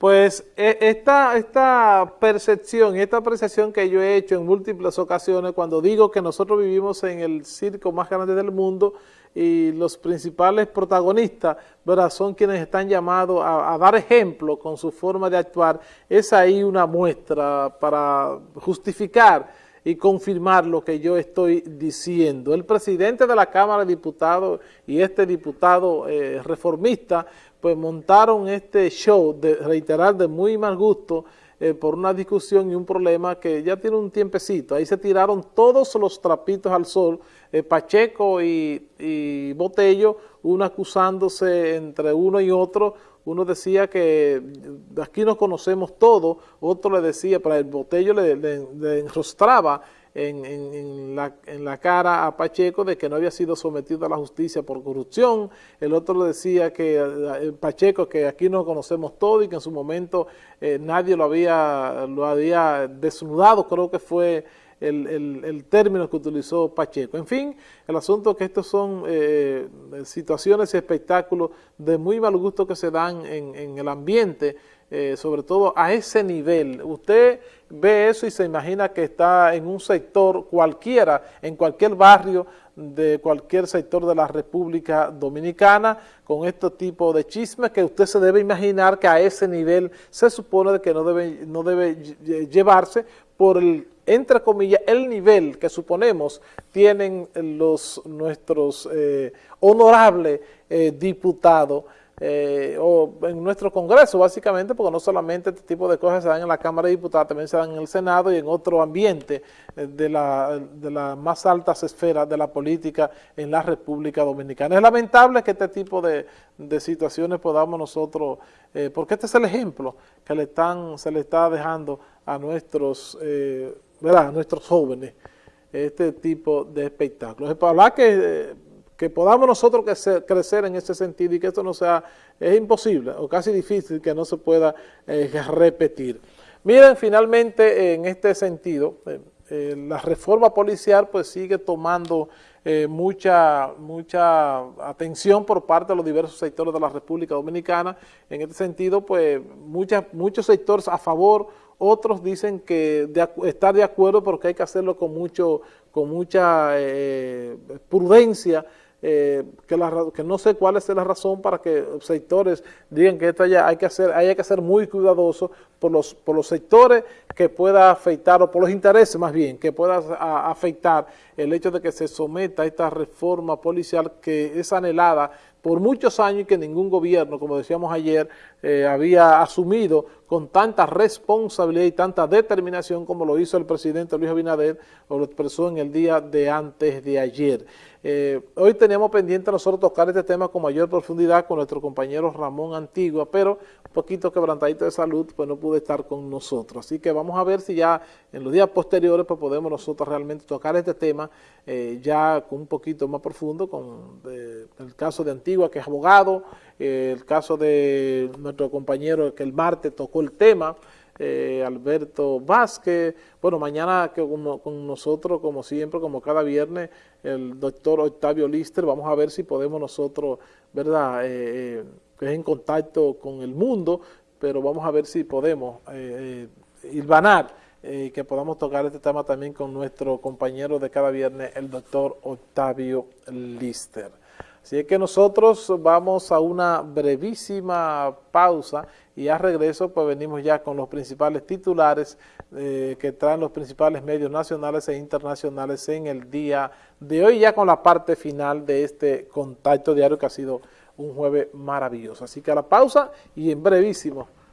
Pues e, esta, esta percepción, esta apreciación que yo he hecho en múltiples ocasiones cuando digo que nosotros vivimos en el circo más grande del mundo y los principales protagonistas ¿verdad? son quienes están llamados a, a dar ejemplo con su forma de actuar, es ahí una muestra para justificar y confirmar lo que yo estoy diciendo. El presidente de la Cámara de Diputados y este diputado eh, reformista pues montaron este show, de reiterar, de muy mal gusto, eh, por una discusión y un problema que ya tiene un tiempecito. Ahí se tiraron todos los trapitos al sol, eh, Pacheco y, y, Botello, uno acusándose entre uno y otro. Uno decía que aquí nos conocemos todos, otro le decía, para el Botello le, enrostraba en, en, en, la, en, la, cara a Pacheco de que no había sido sometido a la justicia por corrupción, el otro le decía que eh, Pacheco que aquí nos conocemos todo y que en su momento eh, nadie lo había, lo había desnudado, creo que fue el, el, término que utilizó Pacheco. En fin, el asunto es que estos son eh, situaciones y espectáculos de muy mal gusto que se dan en, en el ambiente, eh, sobre todo a ese nivel. Usted ve eso y se imagina que está en un sector cualquiera, en cualquier barrio de cualquier sector de la República Dominicana, con este tipo de chismes que usted se debe imaginar que a ese nivel se supone que no debe, no debe llevarse por el entre comillas, el nivel que suponemos tienen los nuestros eh, honorables eh, diputados eh, o en nuestro Congreso, básicamente, porque no solamente este tipo de cosas se dan en la Cámara de Diputados, también se dan en el Senado y en otro ambiente eh, de, la, de las más altas esferas de la política en la República Dominicana. Es lamentable que este tipo de, de situaciones podamos nosotros, porque este es el ejemplo que le están, se le está dejando a nuestros, eh, ¿verdad? A nuestros jóvenes, este tipo de espectáculos. Para que que podamos nosotros crecer, crecer, en ese sentido y que esto no sea, es imposible o casi difícil que no se pueda eh, repetir. Miren, finalmente en este sentido, eh, eh, la reforma policial pues sigue tomando mucha, mucha atención por parte de los diversos sectores de la República Dominicana. En este sentido, pues muchas, muchos sectores a favor, otros dicen que de, estar de acuerdo porque hay que hacerlo con, mucho, con mucha eh, prudencia, eh, que, la, que, no sé cuál es la razón para que sectores digan que esto haya, hay que hacer, hay que ser muy cuidadoso por los, por los sectores que pueda afectar, o por los intereses más bien, que pueda afectar el hecho de que se someta a esta reforma policial que es anhelada por muchos años y que ningún gobierno, como decíamos ayer, eh, había asumido con tanta responsabilidad y tanta determinación como lo hizo el presidente Luis Abinader o lo expresó en el día de antes de ayer. Eh, hoy teníamos pendiente nosotros tocar este tema con mayor profundidad con nuestro compañero Ramón Antigua, pero un poquito quebrantadito de salud, pues no pude estar con nosotros. Así que vamos a ver si ya en los días posteriores pues podemos nosotros realmente tocar este tema eh, ya con un poquito más profundo, con el caso de Antigua, que es abogado, eh, el caso de nuestro compañero que el martes tocó el tema, eh, Alberto Vázquez, bueno, mañana que con, nosotros, como siempre, como cada viernes, el doctor Octavio Lister, vamos a ver si podemos nosotros, ¿verdad?, eh, eh, en contacto con el mundo, pero vamos a ver si podemos eh, ilvanar eh, que podamos tocar este tema también con nuestro compañero de cada viernes, el doctor Octavio Lister. Así es que nosotros vamos a una brevísima pausa y a regreso pues venimos ya con los principales titulares eh, que traen los principales medios nacionales e internacionales en el día de hoy, ya con la parte final de este contacto diario que ha sido un jueves maravilloso. Así que a la pausa y en brevísimo